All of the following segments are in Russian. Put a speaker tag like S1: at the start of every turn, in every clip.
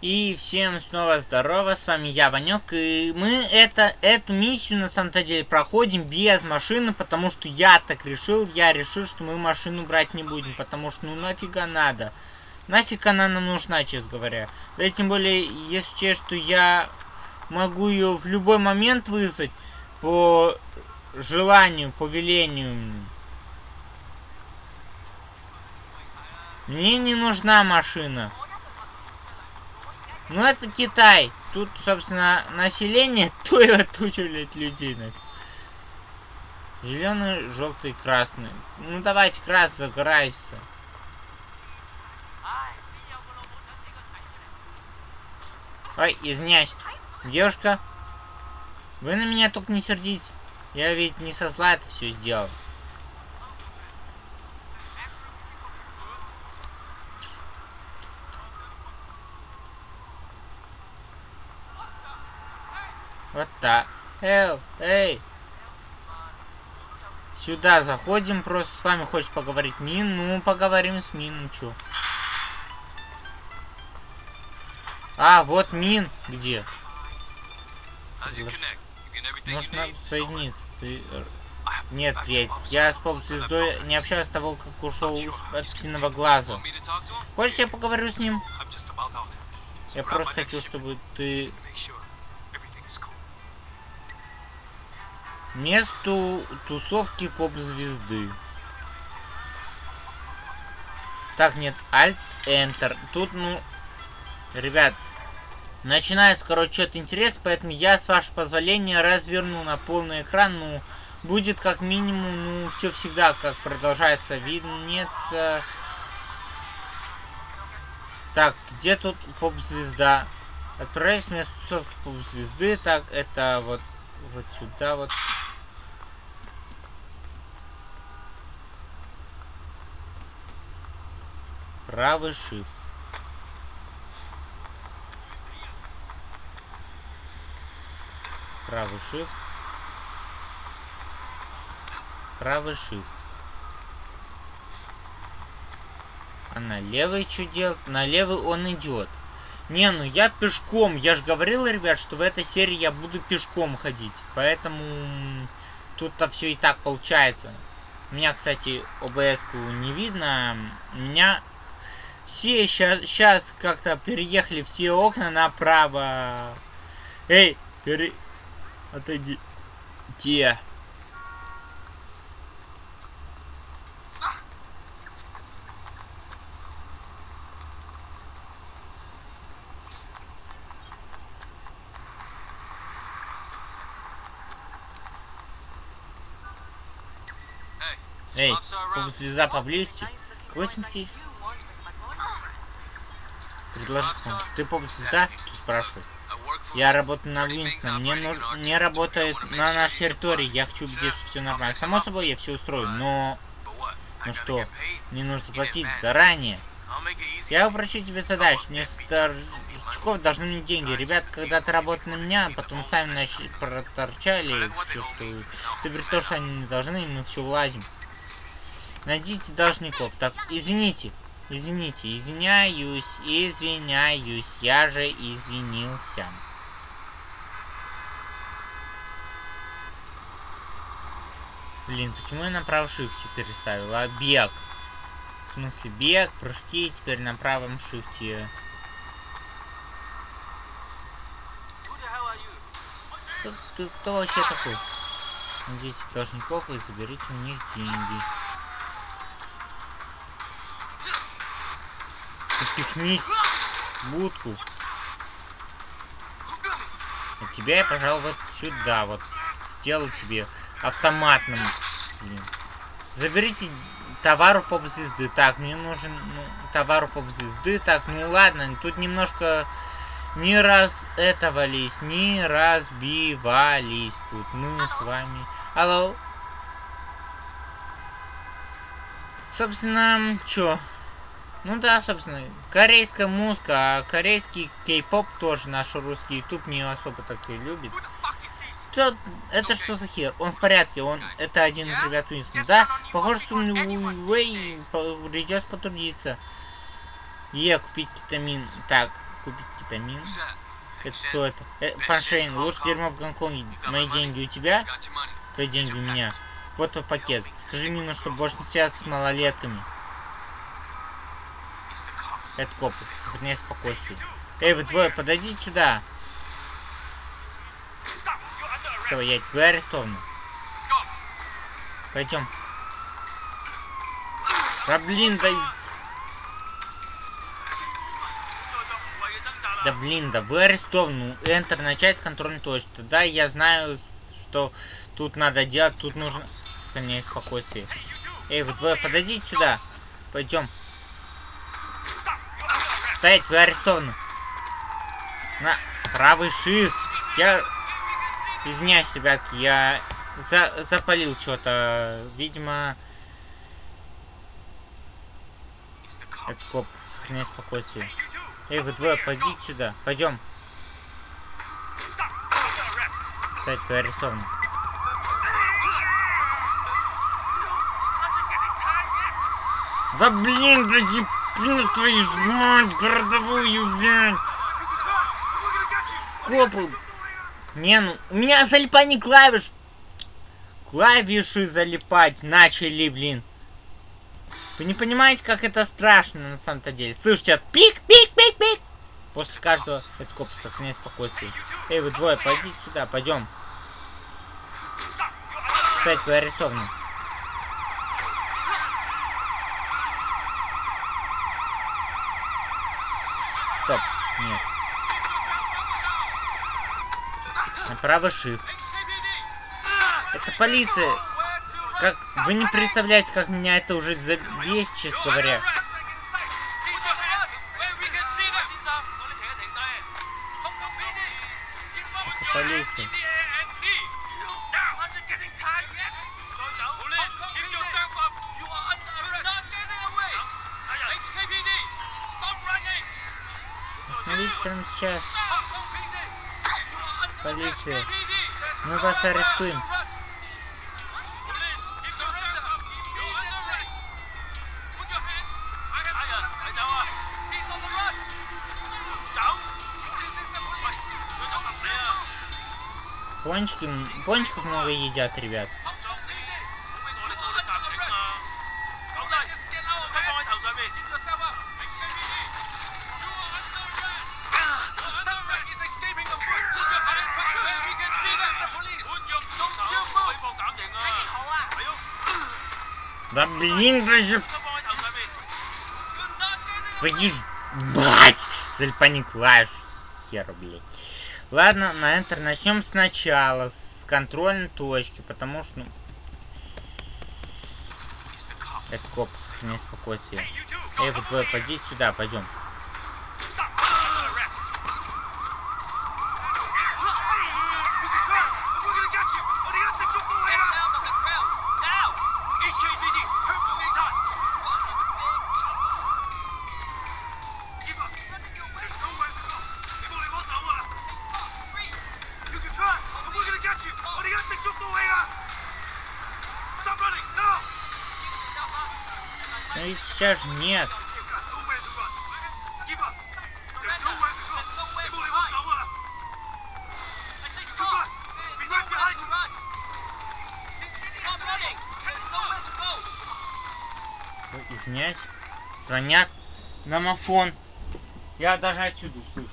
S1: И всем снова здорово, с вами я, Ванек, и мы это, эту миссию на самом-то деле проходим без машины, потому что я так решил, я решил, что мы машину брать не будем, потому что ну нафига надо. Нафиг она нам нужна, честно говоря. Да тем более, если честно, что я могу ее в любой момент вызвать по желанию, по велению. Мне не нужна машина. Ну это Китай. Тут, собственно, население то и туча людей. Зеленый, желтый, красный. Ну давайте красный загорайся. Ой, извиняюсь. Девушка, вы на меня только не сердитесь. Я ведь не со зла это все сделал. Вот так. Эй, эй. Сюда заходим, просто с вами хочешь поговорить. Мин, ну поговорим с Мином, чё. А, вот Мин где? Можно соединиться. Ты... Нет, приятель, я с поп-звездой не общаюсь с того, как ушел от птиного глаза. Хочешь, я поговорю с ним? Я просто хочу, чтобы ты Месту тусовки поп-звезды. Так, нет, Alt Enter. Тут, ну, ребят, начинается, короче, что-то интересное, поэтому я, с вашего позволения, разверну на полный экран. Ну, будет как минимум, ну, все всегда как продолжается. Виднется. Так, где тут поп-звезда? Отправить в место тусовки поп-звезды. Так, это вот, вот сюда вот. Правый shift. Правый shift. Правый shift. А на левый что делать? На левый он идет. Не, ну я пешком. Я же говорил, ребят, что в этой серии я буду пешком ходить. Поэтому тут-то все и так получается. У меня, кстати, ОБС-ку не видно. У меня все сейчас, сейчас как-то переехали все окна направо. Эй, пере... Отойди. Те. Эй, звезда поблизости. 80 Предложи сам. Ты поп-звезда? Спрашивает. Я работаю на Винстон. Мне нужно... Не работает на нашей территории. Я хочу убедить, что все нормально. Само собой, я все устрою, но... Ну что, мне нужно платить заранее. Я упрощу тебе задачу. Несколько старичков должны мне деньги. Ребят, когда ты работал на меня, потом сами начали проторчали все, что... Теперь то, что они не должны, мы все уладим. Найдите должников. Так, извините. Извините, извиняюсь, извиняюсь, я же извинился. Блин, почему я на правый шифте переставил? А бег? В смысле, бег, прыжки теперь на правом шифте. Что ты, кто вообще такой? Найдите должников и заберите у них деньги. Запихнись в будку. А тебя я, пожалуй, вот сюда вот сделаю тебе автоматным. Блин. Заберите товару поп-звезды. Так, мне нужен ну, товару поп-звезды. Так, ну ладно, тут немножко не раз этого лись, не разбивались тут мы с вами. Алло. Собственно, чё? Ну да, собственно, корейская музыка, а корейский кей-поп тоже наш русский YouTube не особо так и любит. Кто, это что за хер? Он в порядке, он это один из ребят Уинстон. Да, похоже, что Уэй придется потрудиться. Е, купить кетамин. Так, купить кетамин. Это кто это? Э, Фаншейн, лучше дерьмо в Гонконге. Мои деньги у тебя? Твои деньги у меня. Вот твой пакет. Скажи Мину, что больше не связан с малолетками. Это копы. Сохраняй спокойствие. Эй, вы двое, подойдите сюда. Все, я вы арестованы. Пойдем. Да блин, да... Да блин, да вы арестованы. Enter начать с контрольной точки. Да, я знаю, что тут надо делать, тут нужно... Сохраняй спокойствие. Эй, вы двое, подойдите сюда. Пойдем. Стоять, вы арестованы. На правый shift. Я... Извиняюсь, ребятки, я за запалил что-то. Видимо... Это коп. Сохраняй спокойствие. Эй, вы двое, пойдите сюда. Пойдем. Кстати, вы арестованы. Да блин, да ебну твою мать, городовую, блядь. Копы. Не, ну, у меня залипание клавиш. Клавиши залипать начали, блин. Вы не понимаете, как это страшно на самом-то деле. Слышите, пик, пик, пик, пик. После каждого это коп сохраняй спокойствие. Эй, вы двое, пойдите сюда, пойдем. Кстати, вы арестованы. Стоп, нет. Направо shift. Это полиция. Как вы не представляете, как меня это уже забесит, честно говоря. Это полиция. Прямо сейчас. Полиция. Мы вас арестуем. Пончики, пончиков много едят, ребят. Блин, даже... Твою ж... Бать! Зальпани клавиш. Хер, блядь. Ладно, на Enter начнем сначала, с контрольной точки, потому что, ну... Это коп, сохраняй спокойствие. Эй, вы двое, пойдите сюда, пойдем. Нет. Ой, Извиняюсь. Звонят. Домофон. Я даже отсюда слышу.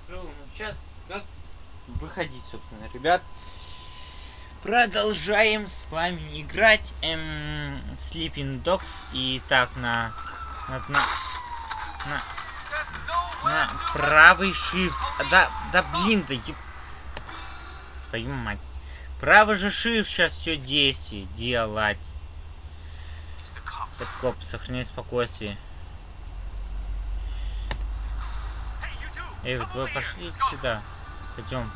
S1: Закрыл. Ну, сейчас как выходить, собственно, ребят. Продолжаем с вами играть эм, в Sleeping Dogs. И так, на... На, на, на, на правый shift. Да, да блин, да еб... Твою мать. Правый же шиф сейчас все действие делать. Это коп, сохрани спокойствие. Эй, вот вы пошли сюда. Пойдем.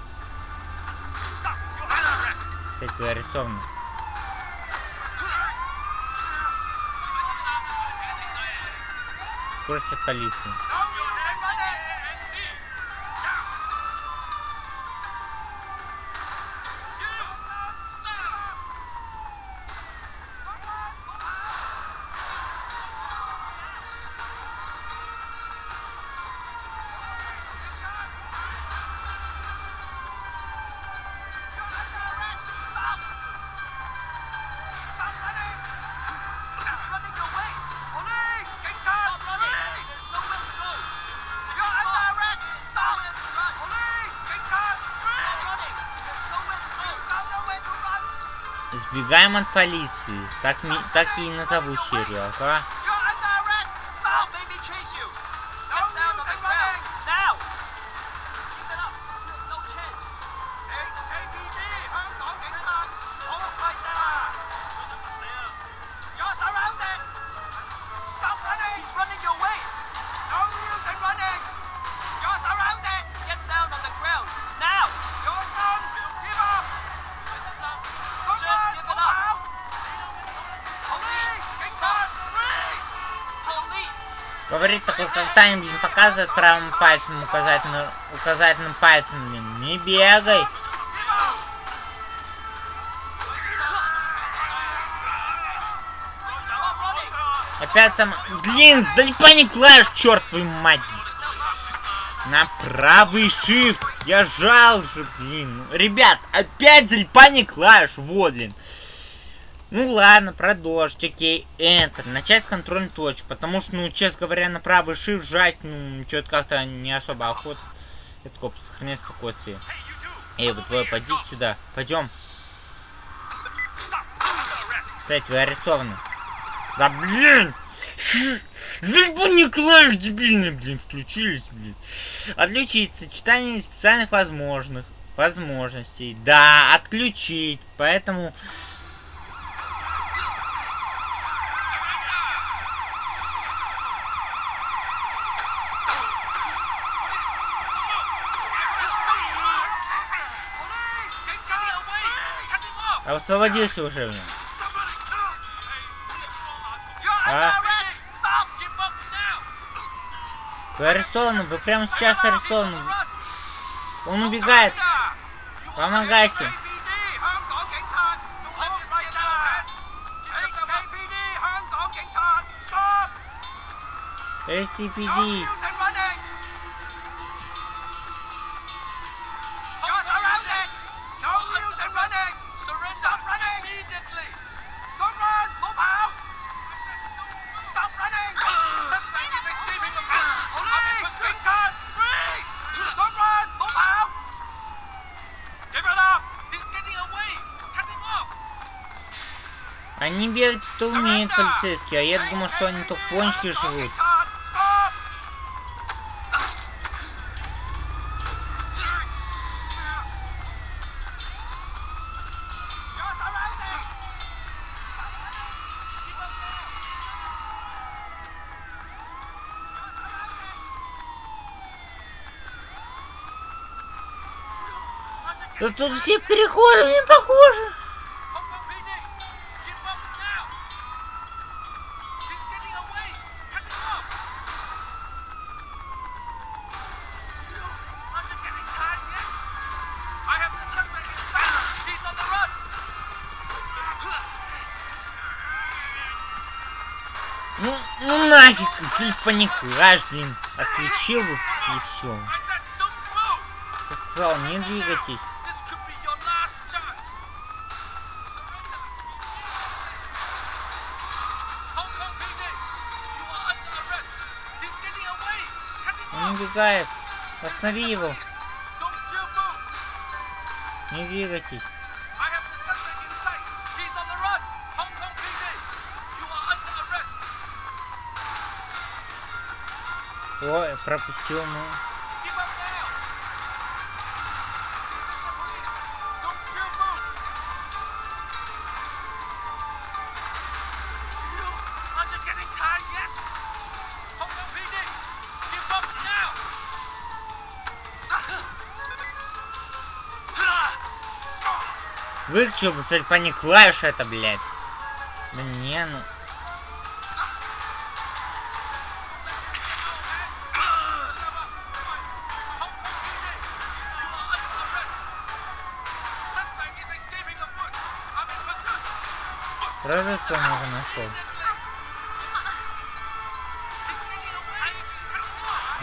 S1: Кстати, вы арестованы. Скорость от полиции. От полиции. Так, так и назову серию, ага. Им блин, показывает правым пальцем, указательным, указательным пальцем, блин. Не бегай. Опять сам... Блин, залипание клавиш, черт твою мать. На правый shift. Я жал же, блин. Ребят, опять залипание клавиш. Вот, блин. Ну ладно, продолжить, окей, Enter, начать с контрольной точки, потому что, ну, честно говоря, на правый shift жать, ну, что-то как-то не особо охот. Это коп, сохранять спокойствие. Эй, вы двое, пойдите сюда, пойдем. Кстати, вы арестованы. Да блин! Зальбуни клавиш дебильные, блин, включились, блин. Отключить сочетание специальных возможных возможностей. Да, отключить. Поэтому Освободился уже, блин. А? Вы арестованы, вы прямо сейчас арестованы. Он убегает. Помогайте. SCPD. Бегать-то умеют, полицейские, а я думал, что они только пончики живут. Да тут все переходы мне похожи. Ну, нафиг, если паникаешь, блин, отключил бы и все. Я сказал, не двигайтесь. Он убегает. Останови его. Не двигайтесь. Ой, пропустил, ну. Выключил, кстати, по не клавиш это, блядь. Да не, ну... Разве что уже нашел.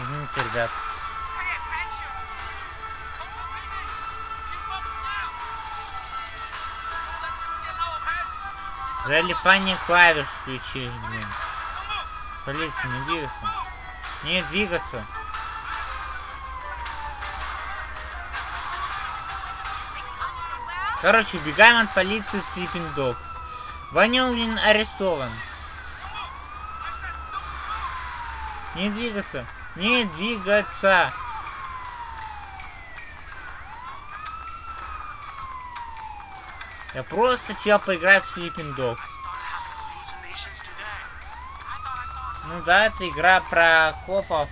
S1: Извините, ребят. Залипание клавиш включи, блин. Полиция, не двигаться. Не двигаться. Короче, убегаем от полиции в Sleeping Dogs. Ванюлин арестован. Не двигаться. Не двигаться. Я просто хотел поиграть в Sleeping Dogs. Ну да, это игра про копов.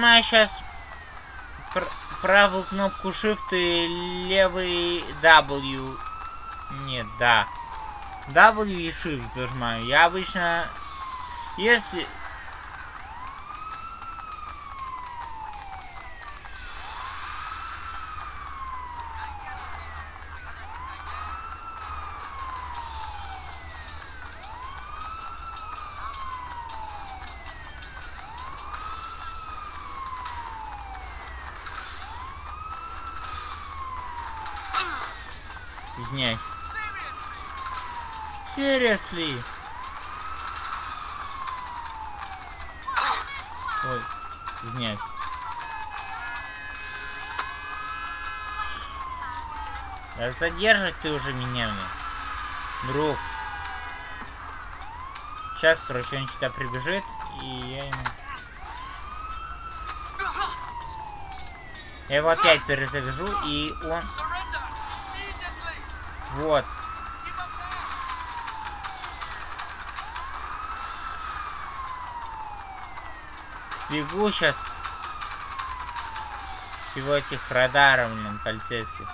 S1: Зажимаю сейчас пр правую кнопку Shift и левый W. Нет, да. W и Shift зажимаю. Я обычно... Если... Извиняюсь. Seriously? Ой, извиняюсь. Да задержать ты уже меня, мне. Друг. Сейчас, короче, он сюда прибежит, и я ему... Я его опять перезавяжу, и он... Вот. Бегу сейчас. Всего этих радаров, блин, полицейских.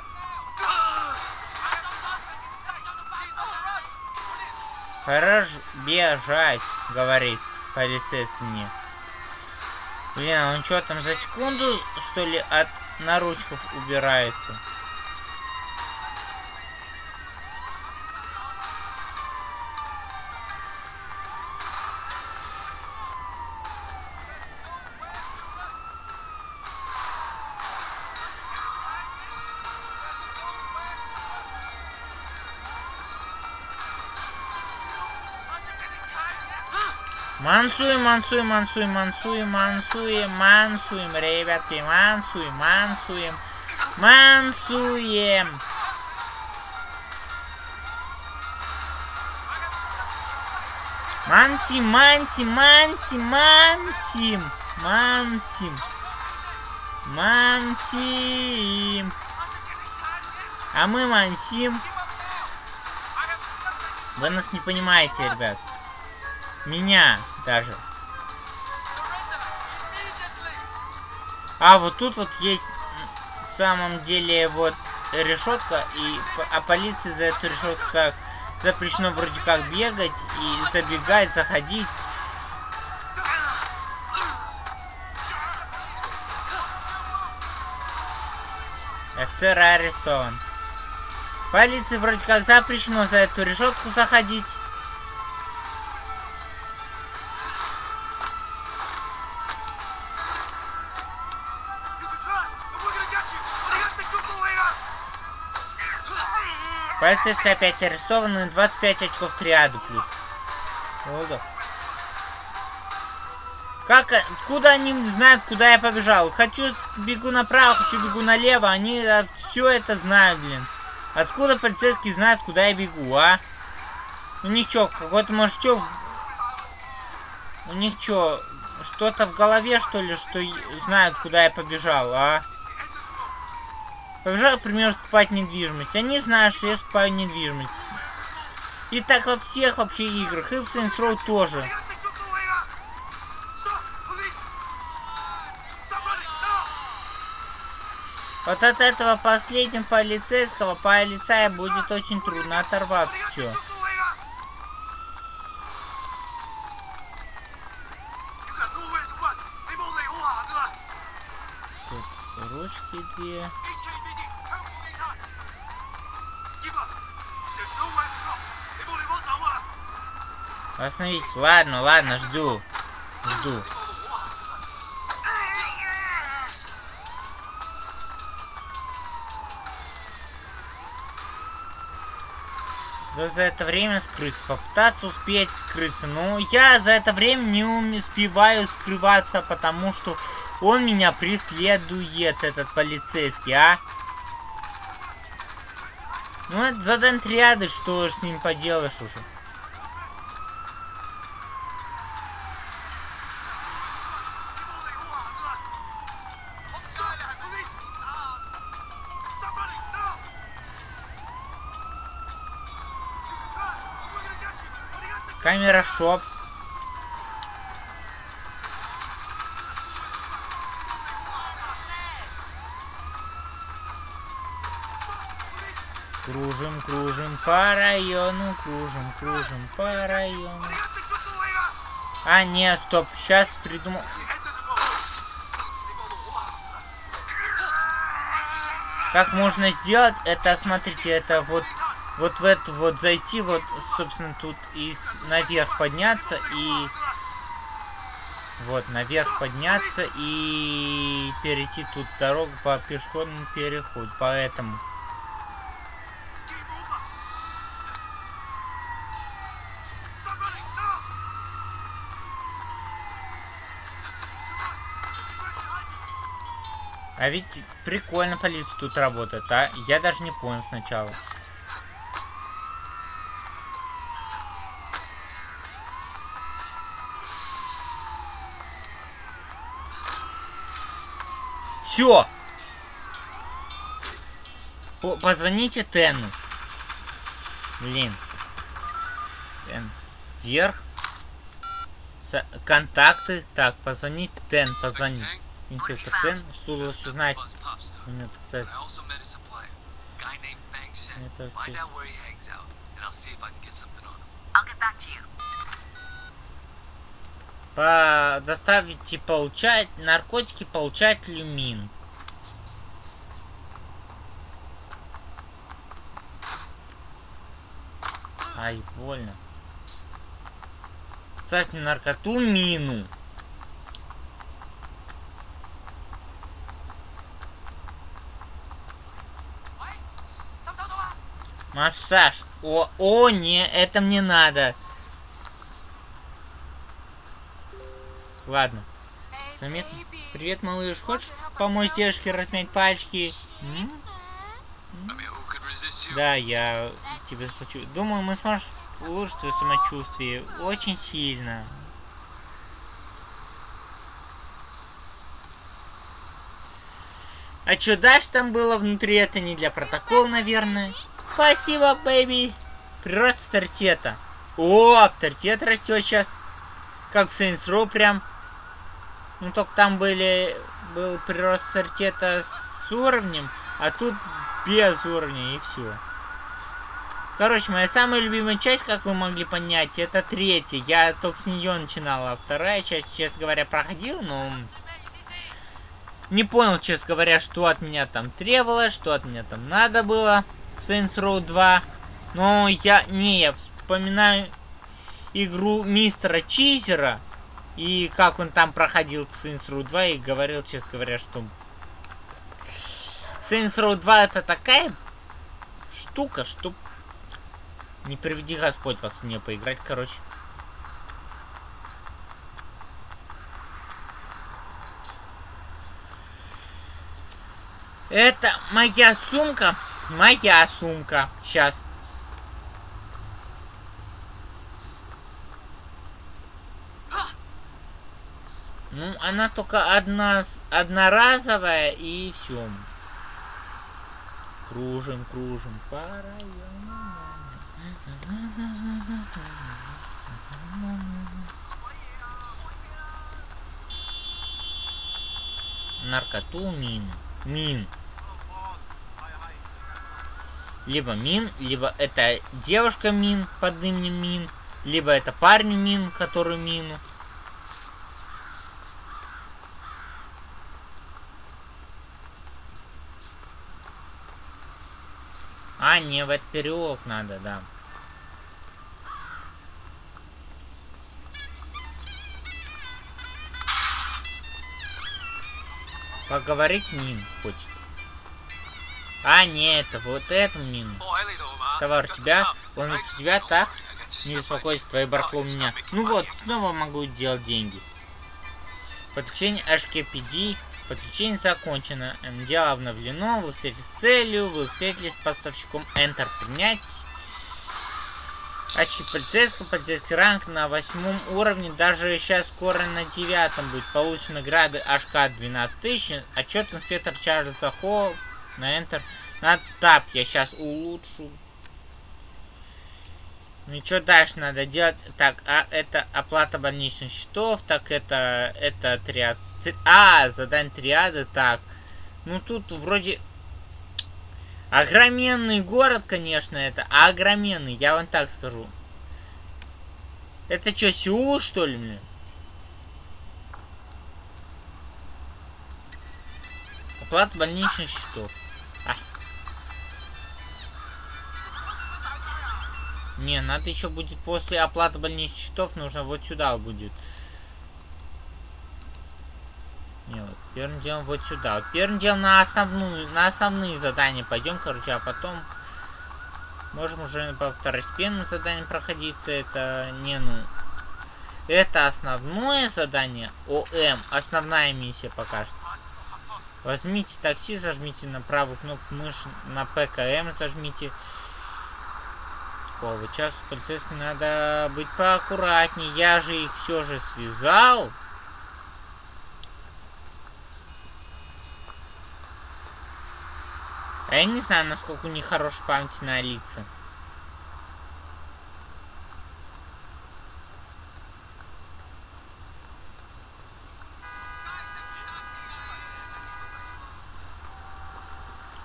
S1: Хорош бежать, говорит полицейский мне. Блин, он что там за секунду, что ли, от наручков убирается? Мансуем, мансуем, мансуем, мансуем, мансуем, мансуем, ребятки, мансуем, мансуем, мансуем. Мансим, мансим, мансим, мансим, мансим, мансим. А мы мансим. Вы нас не понимаете, ребят. Меня даже. А, вот тут вот есть в самом деле вот решетка, и а полиции за эту решетку как запрещено вроде как бегать и забегать, заходить. Офицер арестован. Полиции вроде как запрещено за эту решетку заходить. Полицейский опять арестован и 25 очков триаду плюс. Володов. Как, откуда они знают, куда я побежал? Хочу бегу направо, хочу бегу налево, они а, все это знают, блин. Откуда полицейские знают, куда я бегу, а? У них что, какой-то, может, что... У них что, что-то в голове, что ли, что знают, куда я побежал, а? Побежал, к примеру, скупать недвижимость. Они знают, что я скупаю недвижимость. И так во всех вообще играх, и в Saints Row тоже. Вот от этого последнего полицейского полицая будет очень трудно оторваться. Чё? Ручки две. Остановись. Ладно, ладно, жду. Жду. За это время скрыться, попытаться успеть скрыться. Но я за это время не успеваю скрываться, потому что он меня преследует, этот полицейский, а? Ну это задание триады, что с ним поделаешь уже. Камера шоп. Кружим, кружим по району, кружим, кружим по району. А, нет, стоп, сейчас придумал. Как можно сделать это, смотрите, это вот вот в эту вот зайти, вот, собственно, тут и наверх подняться, и вот, наверх подняться и перейти тут дорогу по пешеходному переходу. Поэтому... А ведь прикольно полиция тут работает, а? Я даже не понял сначала. Все. Позвоните Тену. Блин. Тен. Вверх. С контакты. Так, позвонить Тен, позвони. Инспектор Тен, что вы лучше знаете? Нет, кстати. Это все. По доставить и получать наркотики, получать люмин. Ай, больно. Кстати, наркоту мину. Массаж. О, о, не, это мне надо. Ладно. Заметно. Привет, малыш. Хочешь помочь девушке размять пальчики? М? Да, я тебе заплачу. Думаю, мы сможем улучшить твое самочувствие очень сильно. А что дальше там было внутри? Это не для протокола, наверное. Спасибо, бэйби. Прирост авторитета. О, авторитет растет сейчас. Как в Saints Row прям. Ну, только там были, был прирост авторитета с уровнем, а тут без уровня и все. Короче, моя самая любимая часть, как вы могли понять, это третья. Я только с нее начинала. А вторая часть, честно говоря, проходил, но... Не понял, честно говоря, что от меня там требовалось, что от меня там надо было в Saints Row 2. Но я... Не, я вспоминаю игру мистера Чизера. И как он там проходил Saints Row 2 и говорил, честно говоря, что... Saints Row 2 это такая штука, что... Не приведи Господь вас в нее поиграть, короче. Это моя сумка. Моя сумка. Сейчас. Ну, она только одна, одноразовая и все. Кружим, кружим по району. Наркоту мин. Мин. Либо мин, либо это девушка мин под именем мин, либо это парень мин, который мину. Не, в этот переулок надо, да. Поговорить Мин хочет. А, нет, это вот эту мину. Товар тебя, он у тебя, так? Не беспокойся, твои барахло у меня. Ну вот, снова могу делать деньги. Подключение HKPD. Подключение закончено. Дело обновлено. Вы встретились с целью. Вы встретились с поставщиком Enter. Принять. Очки полицейского, полицейский ранг на восьмом уровне, даже сейчас скоро на девятом будет. Получены награды HK 12 тысяч. Отчет инспектор Чарльза Холл на Enter. На тап я сейчас улучшу. Ну что дальше надо делать? Так, а это оплата больничных счетов, так это, это триад. А, задание триады, так. Ну тут вроде... Огроменный город, конечно, это. Огроменный, я вам так скажу. Это что, Сеул, что ли, блин? Оплата больничных счетов. Не, надо еще будет после оплаты больничных счетов, нужно вот сюда будет. Не, вот первым делом вот сюда. Вот первым делом на основную, на основные задания пойдем, короче, а потом можем уже по второстепенным заданиям проходиться. Это не, ну... Это основное задание. ОМ. Основная миссия пока что. Возьмите такси, зажмите на правую кнопку мыши, на ПКМ зажмите такого. Сейчас полицейским надо быть поаккуратнее. Я же их все же связал. А я не знаю, насколько у них хорошая память на лица.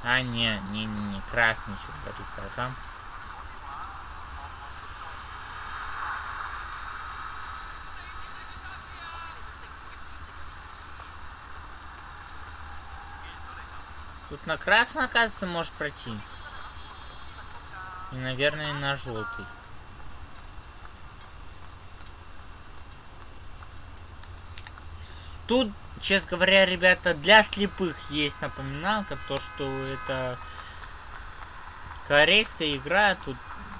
S1: А, не, не, не, не, красный еще горит, ага. Тут на красный, оказывается, можешь пройти. И, наверное, на желтый. Тут, честно говоря, ребята, для слепых есть напоминалка, то, что это корейская игра, тут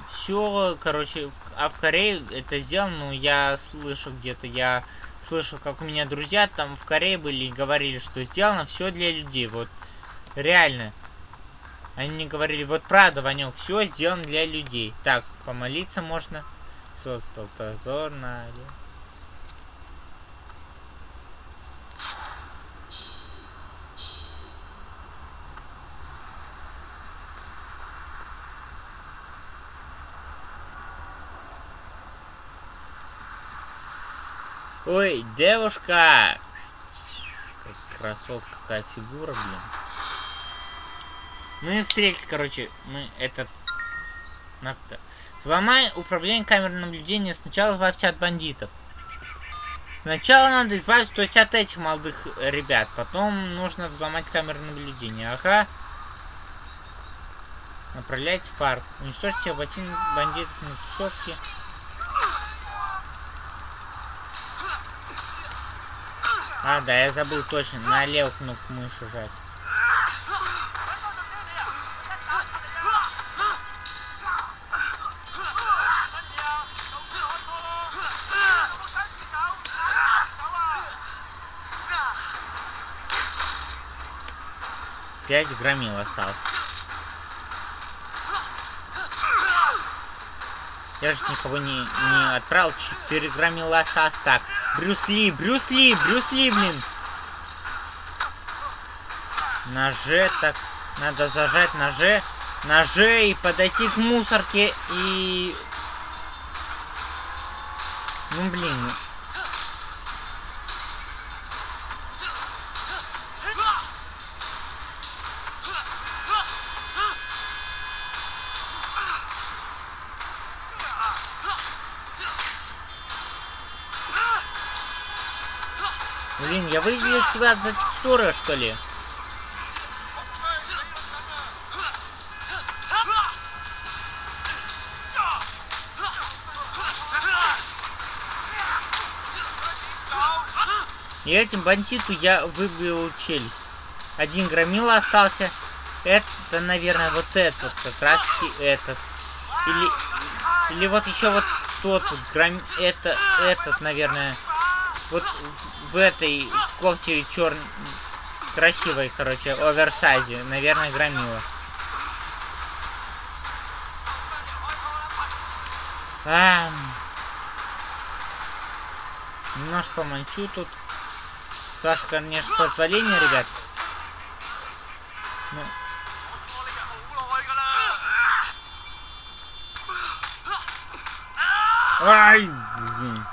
S1: все, короче, в, а в Корее это сделано, ну, я слышал где-то, я слышал, как у меня друзья там в Корее были и говорили, что сделано все для людей, вот Реально. Они мне говорили, вот правда, Ванек, все сделано для людей. Так, помолиться можно. Создал дозор на... Ой, девушка! Как красотка, какая фигура, блин. Мы встретились, короче, мы этот... Взломай управление камерой наблюдения. Сначала избавься от бандитов. Сначала надо избавиться, то есть от этих молодых ребят. Потом нужно взломать камеру наблюдения. Ага. Направлять в парк. Уничтожьте ботин бандитов на тусовке. А, да, я забыл точно. На левую кнопку мыши жать. Пять громил осталось. Я же никого не, не отправил. Четыре громила осталось. Так. Брюс Ли, Брюс Ли, Брюс Ли, блин. Ноже, так. Надо зажать ноже. Ноже и подойти к мусорке и... Ну, блин. Куда-то за текстуры, что ли? И этим бандиту я выбил челюсть. Один громила остался. Это, наверное, вот этот, как раз таки этот. Или, или вот еще вот тот вот гром... Это, этот, наверное. Вот в, этой кофте черн... Красивой, короче, оверсайзе. Наверное, громила. А, немножко мансю тут. Саша, конечно, позволение, ребят. Ну. Ай, блин.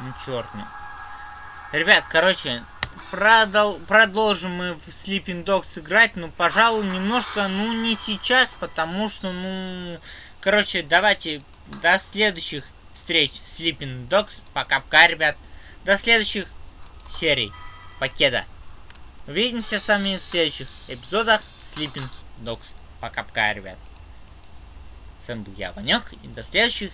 S1: Ну, черт ну. Ребят, короче, продол продолжим мы в Sleeping Dogs играть, ну, пожалуй, немножко, ну, не сейчас, потому что, ну, короче, давайте до следующих встреч Sleeping Dogs. Пока-пока, ребят. До следующих серий. Покеда. Увидимся с вами в следующих эпизодах Sleeping Dogs. Пока-пока, ребят. С вами был я, Ванек, и до следующих